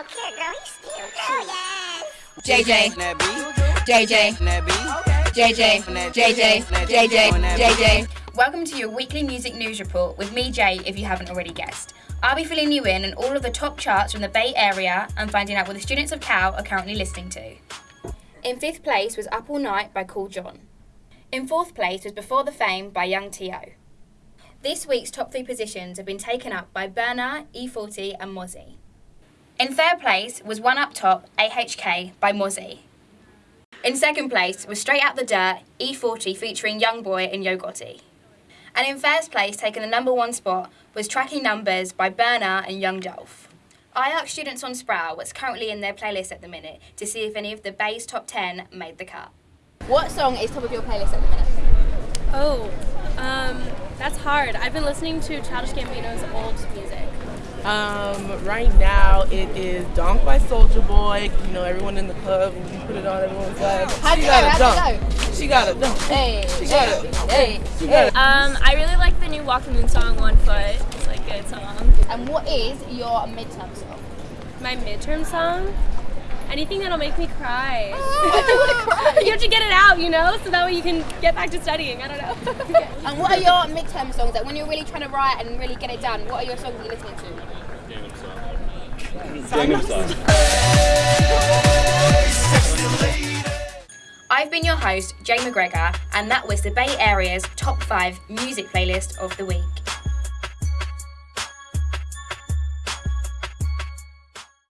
Okay, girl, he's still cute. Oh, yes. JJ, JJ, JJ, JJ, JJ, JJ. Welcome to your weekly music news report with me, Jay, if you haven't already guessed. I'll be filling you in on all of the top charts from the Bay Area and finding out what the students of Cal are currently listening to. In fifth place was Up All Night by Cool John. In fourth place was Before the Fame by Young T.O. This week's top three positions have been taken up by Berner, E40 and Mozzy. In third place was One Up Top, AHK by Mozzy. In second place was Straight Out the Dirt, E40 featuring Young Boy and Yo Gotti. And in first place, taking the number one spot, was Tracking Numbers by Berner and Young Dolph. I asked students on Sproul what's currently in their playlist at the minute to see if any of the Bay's top 10 made the cut. What song is top of your playlist at the minute? Oh, um, that's hard. I've been listening to Childish Gambino's old music. Um, right now it is Donk by Soulja Boy. You know, everyone in the club, when you put it on, everyone's like, How'd she you got go? a How'd dunk. She got a dunk. Hey, She got it. hey, She got it. Um, I really like the new Walk the Moon song, One Foot. It's like a good song. And what is your midterm song? My midterm song? Anything that'll make me cry. Why do you want to cry? you have to get it out, you know, so that way you can get back to studying. I don't know. And what are your midterm songs? Like when you're really trying to write and really get it done, what are your songs you're listening to? I've been your host, Jay McGregor, and that was the Bay Area's top five music playlist of the week.